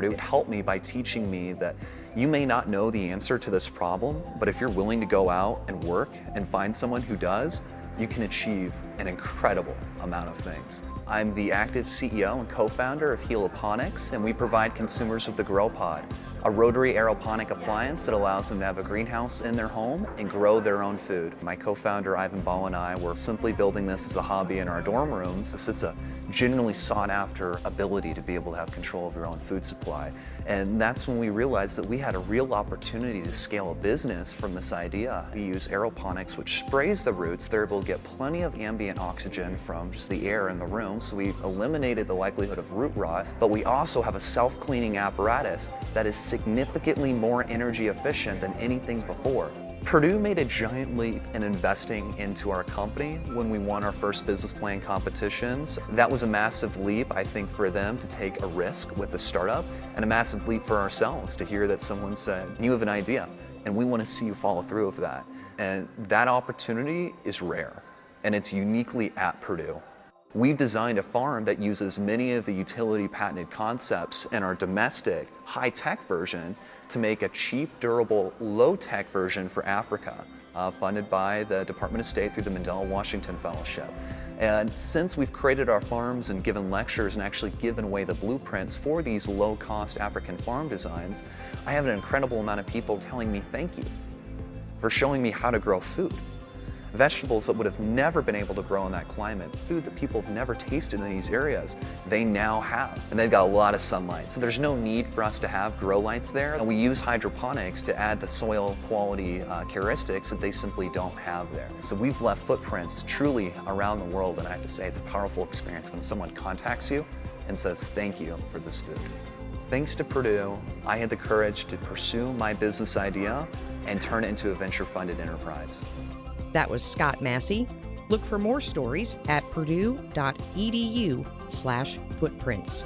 Purdue. It helped me by teaching me that you may not know the answer to this problem, but if you're willing to go out and work and find someone who does, you can achieve an incredible amount of things. I'm the active CEO and co-founder of Heliponix, and we provide consumers with the GrowPod, a rotary aeroponic appliance that allows them to have a greenhouse in their home and grow their own food. My co-founder Ivan Ball and I were simply building this as a hobby in our dorm rooms. This is a genuinely sought after ability to be able to have control of your own food supply. And that's when we realized that we had a real opportunity to scale a business from this idea. We use aeroponics, which sprays the roots. They're able to get plenty of ambient oxygen from just the air in the room. So we've eliminated the likelihood of root rot, but we also have a self-cleaning apparatus that is significantly more energy efficient than anything before. Purdue made a giant leap in investing into our company when we won our first business plan competitions. That was a massive leap, I think, for them to take a risk with the startup and a massive leap for ourselves to hear that someone said, you have an idea and we want to see you follow through with that. And that opportunity is rare and it's uniquely at Purdue. We've designed a farm that uses many of the utility patented concepts in our domestic high-tech version to make a cheap, durable, low-tech version for Africa, uh, funded by the Department of State through the Mandela Washington Fellowship. And since we've created our farms and given lectures and actually given away the blueprints for these low-cost African farm designs, I have an incredible amount of people telling me thank you for showing me how to grow food vegetables that would have never been able to grow in that climate, food that people have never tasted in these areas, they now have. And they've got a lot of sunlight. So there's no need for us to have grow lights there. And we use hydroponics to add the soil quality uh, characteristics that they simply don't have there. So we've left footprints truly around the world. And I have to say, it's a powerful experience when someone contacts you and says, thank you for this food. Thanks to Purdue, I had the courage to pursue my business idea and turn it into a venture-funded enterprise. That was Scott Massey. Look for more stories at purdue.edu slash footprints.